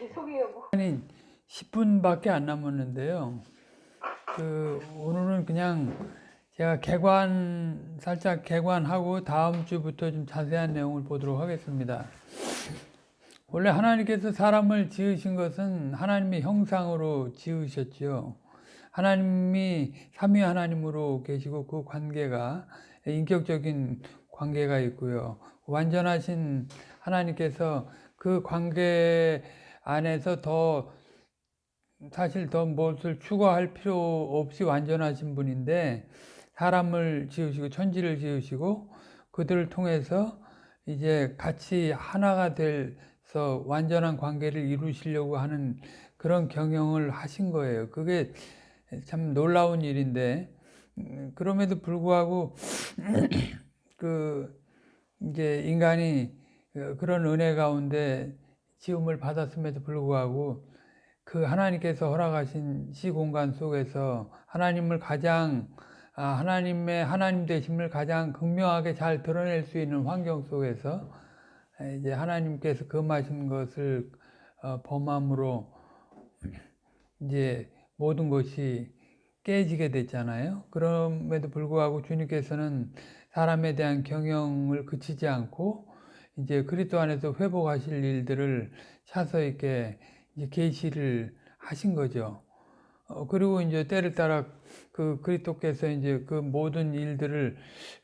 죄송해요. 뭐. 아니 10분밖에 안 남았는데요. 그 오늘은 그냥 제가 개관 살짝 개관하고 다음 주부터 좀 자세한 내용을 보도록 하겠습니다. 원래 하나님께서 사람을 지으신 것은 하나님의 형상으로 지으셨지요. 하나님이 삼위 하나님으로 계시고 그 관계가 인격적인 관계가 있고요. 완전하신 하나님께서 그 관계 안에서 더 사실 더 무엇을 추가할 필요 없이 완전하신 분인데 사람을 지으시고 천지를 지으시고 그들을 통해서 이제 같이 하나가 돼서 완전한 관계를 이루시려고 하는 그런 경영을 하신 거예요. 그게 참 놀라운 일인데 음, 그럼에도 불구하고 그 이제 인간이 그런 은혜 가운데 지음을 받았음에도 불구하고 그 하나님께서 허락하신 시공간 속에서 하나님을 가장 아, 하나님의 하나님 되심을 가장 극명하게 잘 드러낼 수 있는 환경 속에서 이제 하나님께서 금하신 것을 어, 범함으로 이제 모든 것이 깨지게 됐잖아요. 그럼에도 불구하고 주님께서는 사람에 대한 경영을 그치지 않고 이제 그리스도 안에서 회복하실 일들을 차서 있게 계시를 하신 거죠. 어, 그리고 이제 때를 따라 그 그리스도께서 이제 그 모든 일들을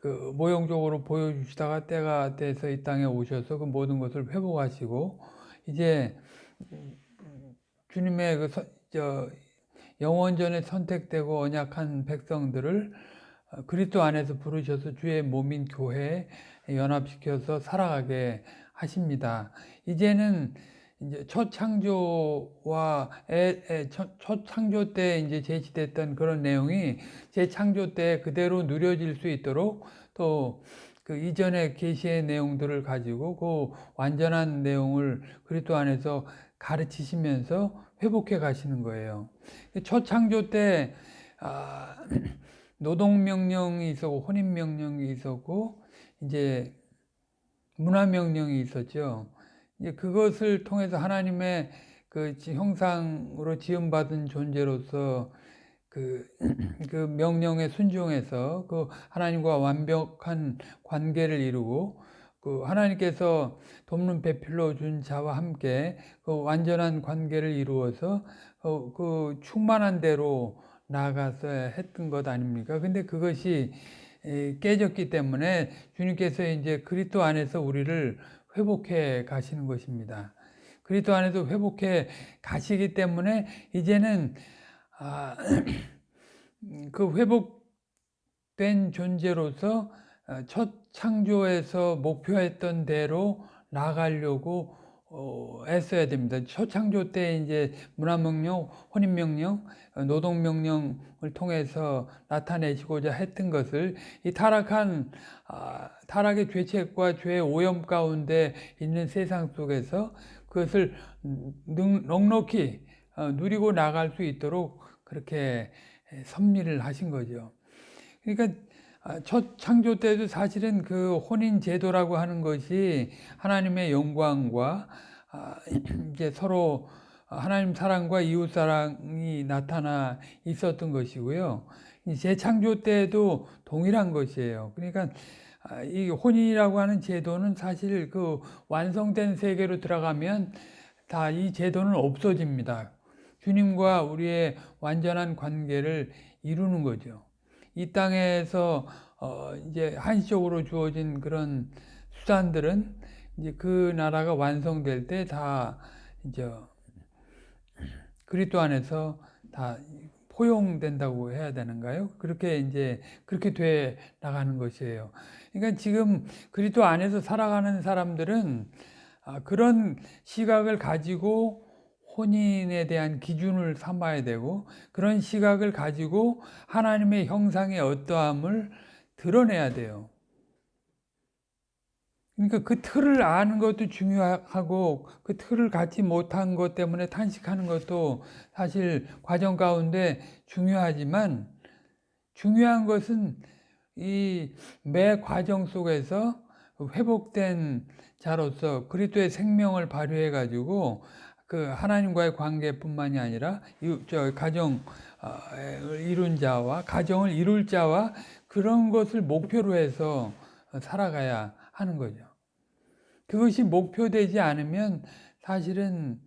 그 모형적으로 보여주시다가 때가 돼서 이 땅에 오셔서 그 모든 것을 회복하시고 이제 주님의 그 서, 저 영원전에 선택되고 언약한 백성들을 그리스도 안에서 부르셔서 주의 몸인 교회에 연합시켜서 살아가게 하십니다. 이제는 이제 첫 창조와 애, 애, 첫, 첫, 창조 때 이제 제시됐던 그런 내용이 제 창조 때 그대로 누려질 수 있도록 또 그 이전의 계시의 내용들을 가지고 그 완전한 내용을 그리스도 안에서 가르치시면서 회복해 가시는 거예요. 첫 창조 때 아, 노동명령이 있었고 혼인명령이 있었고 이제 문화명령이 있었죠. 이제 그것을 통해서 하나님의 그 형상으로 지음받은 존재로서 그, 그 명령에 순종해서 그 하나님과 완벽한 관계를 이루고 그 하나님께서 돕는 배필로 준 자와 함께 그 완전한 관계를 이루어서 그, 그 충만한 대로 나아가서 했던 것 아닙니까? 근데 그것이 깨졌기 때문에 주님께서 이제 그리스도 안에서 우리를 회복해 가시는 것입니다. 그리스도 안에서 회복해 가시기 때문에 이제는 아, 그 회복된 존재로서 첫 창조에서 목표했던 대로 나가려고 어, 애써야 됩니다. 초창조 때 이제 문화명령, 혼인명령, 노동명령을 통해서 나타내시고자 했던 것을 이 타락한, 아, 타락의 죄책과 죄의 오염 가운데 있는 세상 속에서 그것을 넉넉히 어, 누리고 나갈 수 있도록 그렇게 섭리를 하신 거죠. 그러니까 아, 첫 창조 때도 사실은 그 혼인 제도라고 하는 것이 하나님의 영광과 아, 이제 서로 하나님 사랑과 이웃 사랑이 나타나 있었던 것이고요. 재창조 때도 동일한 것이에요. 그러니까 아, 이 혼인이라고 하는 제도는 사실 그 완성된 세계로 들어가면 다 이 제도는 없어집니다. 주님과 우리의 완전한 관계를 이루는 거죠. 이 땅에서 어 이제 한시적으로 주어진 그런 수단들은 이제 그 나라가 완성될 때 다 이제 그리스도 안에서 다 포용된다고 해야 되는가요? 그렇게 이제 그렇게 돼 나가는 것이에요. 그러니까 지금 그리스도 안에서 살아가는 사람들은 아, 그런 시각을 가지고 혼인에 대한 기준을 삼아야 되고 그런 시각을 가지고 하나님의 형상의 어떠함을 드러내야 돼요. 그러니까 그 틀을 아는 것도 중요하고 그 틀을 갖지 못한 것 때문에 탄식하는 것도 사실 과정 가운데 중요하지만 중요한 것은 이 매 과정 속에서 회복된 자로서 그리스도의 생명을 발휘해 가지고 그 하나님과의 관계뿐만이 아니라 이- 저 가정 어, 이룬 자와 가정을 이룰 자와 그런 것을 목표로 해서 살아가야 하는 거죠. 그것이 목표되지 않으면 사실은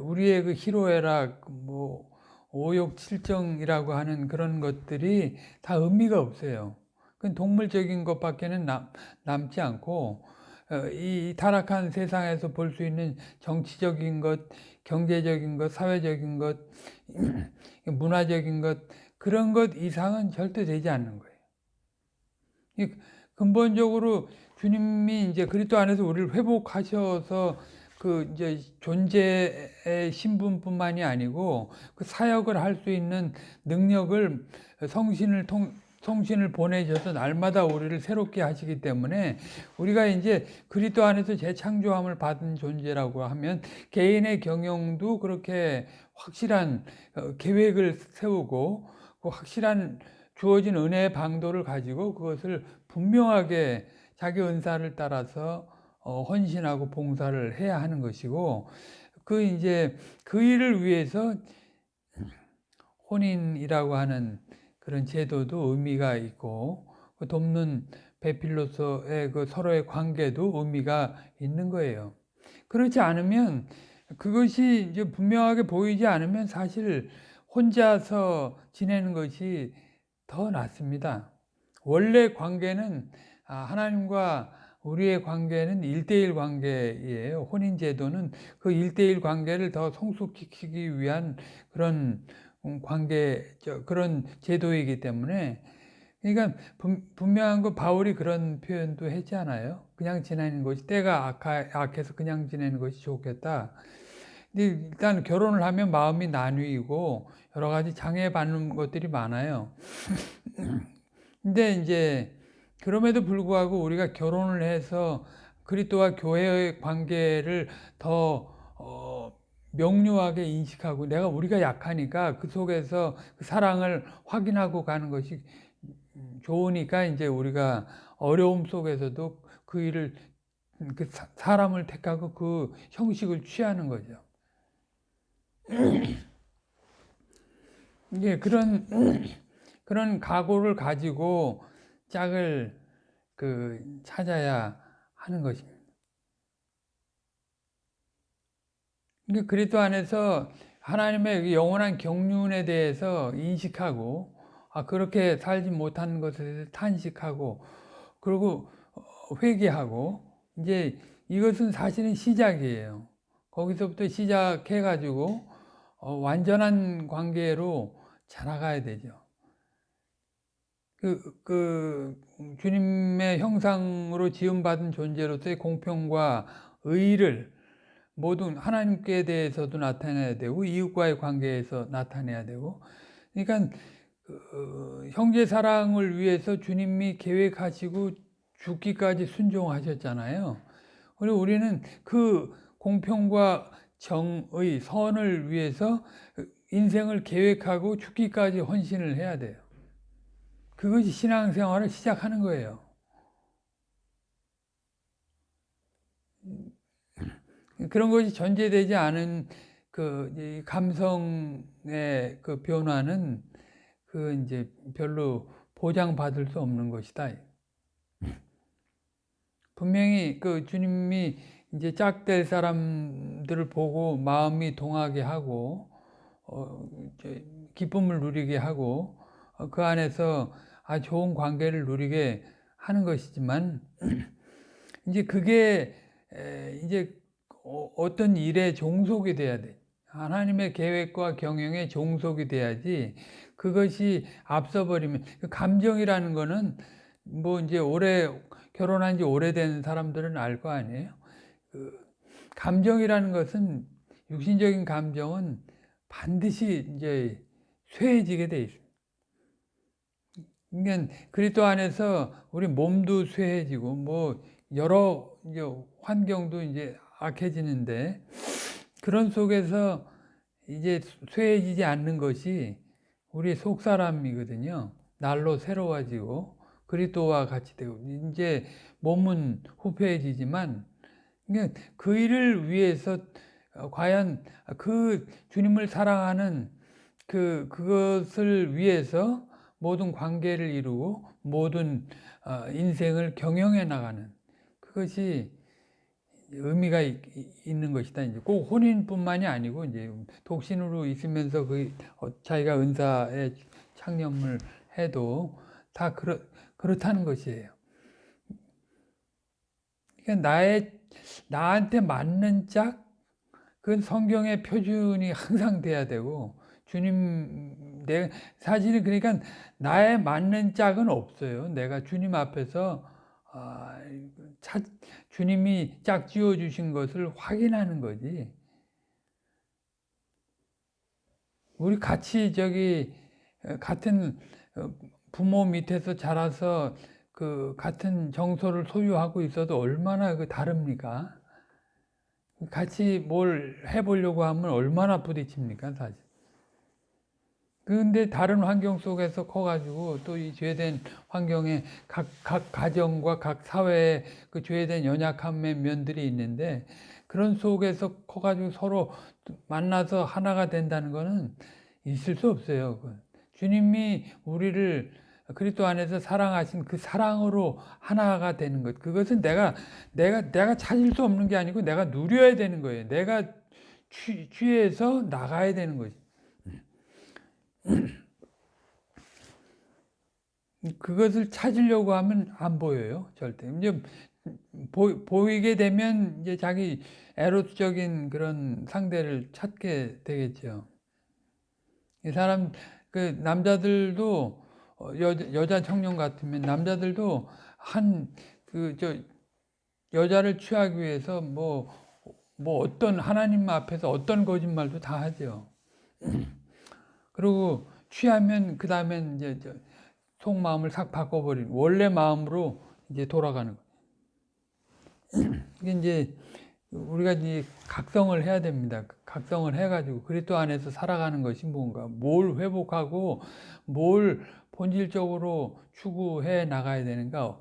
우리의 그 희로애락, 뭐 오욕, 칠정이라고 하는 그런 것들이 다 의미가 없어요. 그건 동물적인 것밖에는 남, 남지 않고 어, 이 타락한 세상에서 볼 수 있는 정치적인 것, 경제적인 것, 사회적인 것, 문화적인 것 그런 것 이상은 절대 되지 않는 거예요. 이 근본적으로 주님이 이제 그리스도 안에서 우리를 회복하셔서 그 이제 존재의 신분뿐만이 아니고 그 사역을 할 수 있는 능력을 성신을 통 성신을 보내셔서 날마다 우리를 새롭게 하시기 때문에 우리가 이제 그리스도 안에서 재창조함을 받은 존재라고 하면 개인의 경영도 그렇게 확실한 어, 계획을 세우고 그 확실한 주어진 은혜의 방도를 가지고 그것을 분명하게 자기 은사를 따라서 어, 헌신하고 봉사를 해야 하는 것이고 그 이제 그 일을 위해서 혼인이라고 하는 그런 제도도 의미가 있고 그 돕는 배필로서의 그 서로의 관계도 의미가 있는 거예요. 그렇지 않으면 그것이 이제 분명하게 보이지 않으면 사실 혼자서 지내는 것이 더 낫습니다. 원래 관계는 아, 하나님과 우리의 관계는 일대일 관계예요. 혼인 제도는 그 일대일 관계를 더 성숙시키기 위한 그런 관계 그런 제도이기 때문에 그러니까 분명한 거 바울이 그런 표현도 했잖아요. 그냥 지내는 것이 때가 악하, 악해서 그냥 지내는 것이 좋겠다. 일단 결혼을 하면 마음이 나뉘고 여러 가지 장애받는 것들이 많아요. 근데 이제 그럼에도 불구하고 우리가 결혼을 해서 그리스도와 교회의 관계를 더 어, 명료하게 인식하고 내가 우리가 약하니까 그 속에서 그 사랑을 확인하고 가는 것이 좋으니까 이제 우리가 어려움 속에서도 그 일을 그 사람을 택하고 그 형식을 취하는 거죠. 이게 그런 그런 각오를 가지고 짝을 그 찾아야 하는 것입니다. 그러니까 그리스도 안에서 하나님의 영원한 경륜에 대해서 인식하고 아 그렇게 살지 못하는 것에 대해서 탄식하고 그리고 회개하고 이제 이것은 사실은 시작이에요. 거기서부터 시작해 가지고 어, 완전한 관계로 자라가야 되죠. 그, 그, 주님의 형상으로 지음받은 존재로서의 공평과 의를 모든 하나님께 대해서도 나타내야 되고, 이웃과의 관계에서 나타내야 되고, 그러니까, 그, 형제 사랑을 위해서 주님이 계획하시고 죽기까지 순종하셨잖아요. 그리고 우리는 그 공평과 정의, 선을 위해서 인생을 계획하고 죽기까지 헌신을 해야 돼요. 그것이 신앙생활을 시작하는 거예요. 그런 것이 전제되지 않은 그 감성의 그 변화는 그 이제 별로 보장받을 수 없는 것이다. 분명히 그 주님이 이제 짝될 사람들을 보고 마음이 동하게 하고 어, 기쁨을 누리게 하고 어, 그 안에서 아 좋은 관계를 누리게 하는 것이지만 이제 그게 이제 어, 어떤 일에 종속이 돼야 돼. 하나님의 계획과 경영에 종속이 돼야지 그것이 앞서버리면 그 감정이라는 거는 뭐 이제 오래 결혼한 지 오래된 사람들은 알 거 아니에요. 그 감정이라는 것은 육신적인 감정은 반드시 이제 쇠해지게 돼 있어요. 그러니까 그리스도 안에서 우리 몸도 쇠해지고 뭐 여러 이제 환경도 이제 악해지는데 그런 속에서 이제 쇠해지지 않는 것이 우리 속 사람이거든요. 날로 새로워지고 그리스도와 같이 되고 이제 몸은 후패해지지만 그 일을 위해서 어, 과연 그 주님을 사랑하는 그 그것을 위해서 모든 관계를 이루고 모든 어, 인생을 경영해 나가는 그것이 의미가 있, 는 것이다. 이제 꼭 혼인뿐만이 아니고 이제 독신으로 있으면서 그 어, 자기가 은사에 창념을 해도 다 그렇 그렇다는 것이에요. 그러니까 나의 나한테 맞는 짝 그건 성경의 표준이 항상 돼야 되고 주님 내 사실은 그러니까 나의 맞는 짝은 없어요. 내가 주님 앞에서 아, 차, 주님이 짝 지어 주신 것을 확인하는 거지. 우리 같이 저기 같은 부모 밑에서 자라서 그 같은 정서를 소유하고 있어도 얼마나 그 다릅니까? 같이 뭘 해보려고 하면 얼마나 부딪힙니까, 사실. 근데 다른 환경 속에서 커가지고 또 이 죄된 환경에 각, 각 가정과 각 사회에 그 죄된 연약함의 면들이 있는데 그런 속에서 커가지고 서로 만나서 하나가 된다는 거는 있을 수 없어요. 주님이 우리를 그리스도 안에서 사랑하신 그 사랑으로 하나가 되는 것. 그것은 내가 내가 내가 찾을 수 없는 게 아니고 내가 누려야 되는 거예요. 내가 취, 취해서 나가야 되는 거지. 그것을 찾으려고 하면 안 보여요, 절대. 이제 보, 보이게 되면 이제 자기 에로스적인 그런 상대를 찾게 되겠죠. 이 사람 그 남자들도 여, 여자 청년 같으면 남자들도 한 그 저 여자를 취하기 위해서 뭐뭐 뭐 어떤 하나님 앞에서 어떤 거짓말도 다 하죠. 그리고 취하면 그 다음엔 이제 속마음을 싹 바꿔버리는 원래 마음으로 이제 돌아가는 거예요. 이게 이제 우리가 이제 각성을 해야 됩니다. 각성을 해가지고 그리스도 안에서 살아가는 것이 뭔가 뭘 회복하고 뭘 본질적으로 추구해 나가야 되는가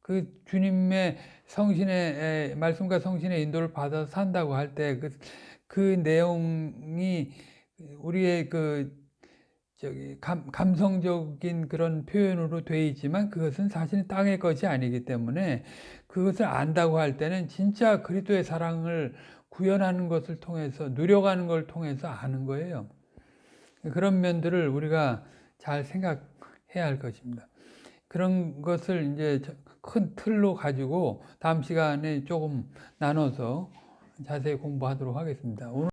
그 주님의 성신의 말씀과 성신의 인도를 받아서 산다고 할 때그그 내용이 우리의 그 저기 감, 감성적인 그런 표현으로 되어 있지만 그것은 사실은 땅의 것이 아니기 때문에 그것을 안다고 할 때는 진짜 그리스도의 사랑을 구현하는 것을 통해서 누려가는 걸 통해서 아는 거예요. 그런 면들을 우리가 잘 생각해야 할 것입니다. 그런 것을 이제 큰 틀로 가지고 다음 시간에 조금 나눠서 자세히 공부하도록 하겠습니다. 오늘